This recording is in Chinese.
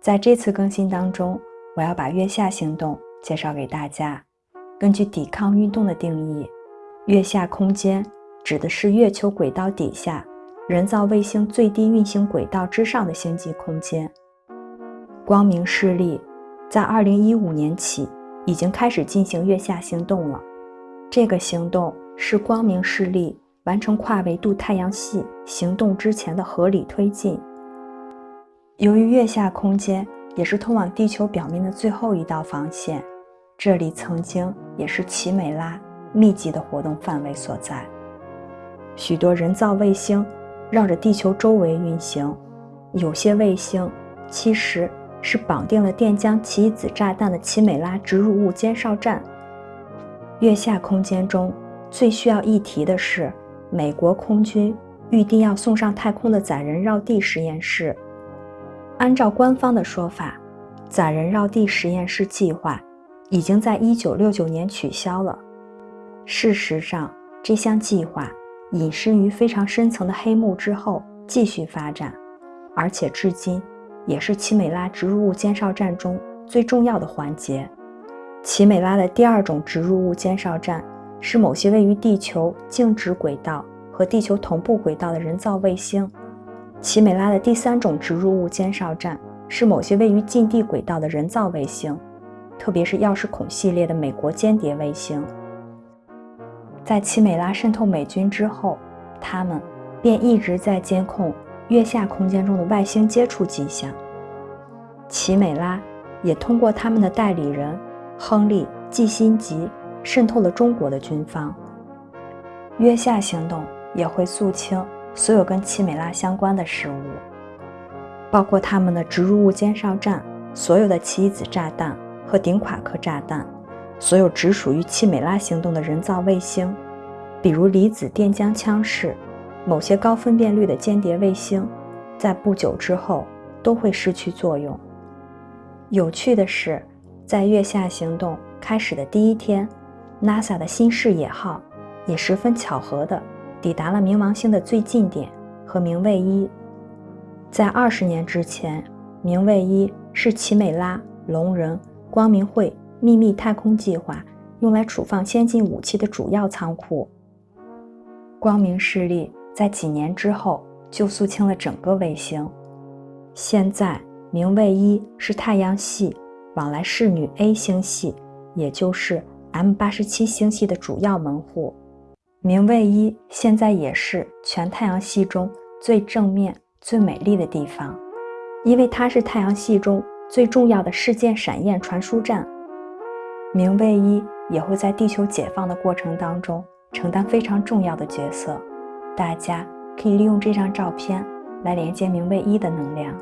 在这次更新当中，我要把月下行动介绍给大家。根据抵抗运动的定义，月下空间指的是月球轨道底下人造卫星最低运行轨道之上的星际空间。光明势力在2015年起已经开始进行月下行动了。这个行动是光明势力完成跨维度太阳系行动之前的合理推进。由于月下空间也是通往地球表面的最后一道防线，这里曾经也是奇美拉密集的活动范围所在。许多人造卫星绕着地球周围运行，有些卫星其实是绑定了电浆奇异子炸弹的奇美拉植入物监哨站。月下空间中最需要一提的是，美国空军预定要送上太空的载人绕地实验室。按照官方的说法，载人绕地实验室计划已经在一九六九年取消了。事实上，这项计划隐身于非常深层的黑幕之后继续发展，而且至今也是奇美拉植入物监哨站中最重要的环节。奇美拉的第二种植入物监哨站是某些位于地球静止轨道和地球同步轨道的人造卫星。奇美拉的第三种植入物监哨站是某些位于近地轨道的人造卫星，特别是钥匙孔系列的美国间谍卫星。在奇美拉渗透美军之后，他们便一直在监控月下空间中的外星接触迹象。奇美拉也通过他们的代理人亨利·季辛吉渗透了中国的军方。月下行动也会肃清。所有跟奇美拉相关的事物，包括他们的植入物监哨站、所有的奇异子炸弹和顶垮克炸弹、所有只属于奇美拉行动的人造卫星，比如离子电浆枪式、某些高分辨率的间谍卫星，在不久之后都会失去作用。有趣的是，在月下行动开始的第一天，NASA 的新视野号也十分巧合的。抵达了冥王星的最近点和冥卫一。在二十年之前，冥卫一是奇美拉、龙人、光明会秘密太空计划用来储放先进武器的主要仓库。光明势力在几年之后就肃清了整个卫星。现在，冥卫一是太阳系往来侍女 A 星系，也就是 M 八十七星系的主要门户。冥卫一现在也是全太阳系中最正面、最美丽的地方，因为它是太阳系中最重要的事件闪焰传输站。冥卫一也会在地球解放的过程当中承担非常重要的角色。大家可以利用这张照片来连接冥卫一的能量。